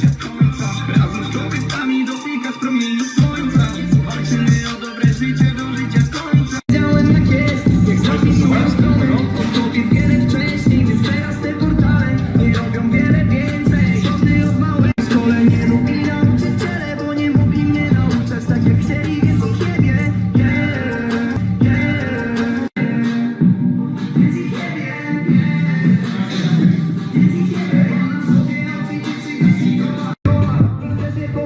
Just